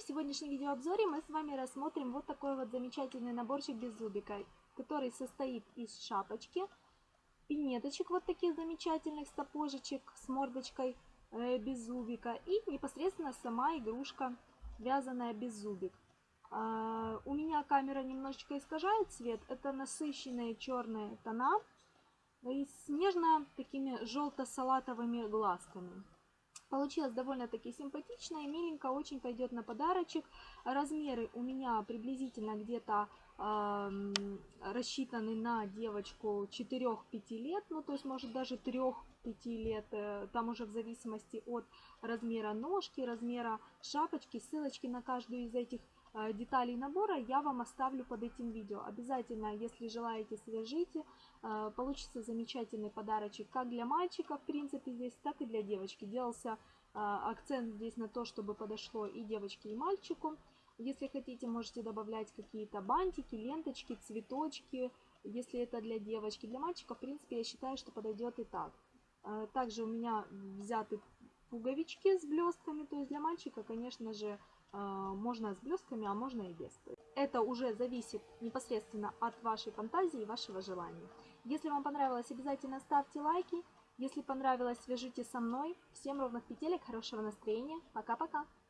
сегодняшнем видеообзоре мы с вами рассмотрим вот такой вот замечательный наборчик без зубика, который состоит из шапочки, пинеточек вот таких замечательных сапожечек с мордочкой э, без зубика и непосредственно сама игрушка вязаная без зубик. А, у меня камера немножечко искажает цвет, это насыщенные черные тона и с нежно такими желто-салатовыми глазками. Получилось довольно-таки симпатично и миленько, очень пойдет на подарочек. Размеры у меня приблизительно где-то э, рассчитаны на девочку 4-5 лет, ну то есть может даже 3-5 лет, э, там уже в зависимости от размера ножки, размера шапочки, ссылочки на каждую из этих деталей набора я вам оставлю под этим видео. Обязательно, если желаете, свяжите. Э, получится замечательный подарочек как для мальчика, в принципе, здесь, так и для девочки. Делался э, акцент здесь на то, чтобы подошло и девочке, и мальчику. Если хотите, можете добавлять какие-то бантики, ленточки, цветочки, если это для девочки. Для мальчика, в принципе, я считаю, что подойдет и так. Также у меня взяты пуговички с блестками, то есть для мальчика, конечно же, а, можно с блестками, а можно и без. Это уже зависит непосредственно от вашей фантазии и вашего желания. Если вам понравилось, обязательно ставьте лайки. Если понравилось, свяжитесь со мной. Всем ровных петелек, хорошего настроения. Пока-пока.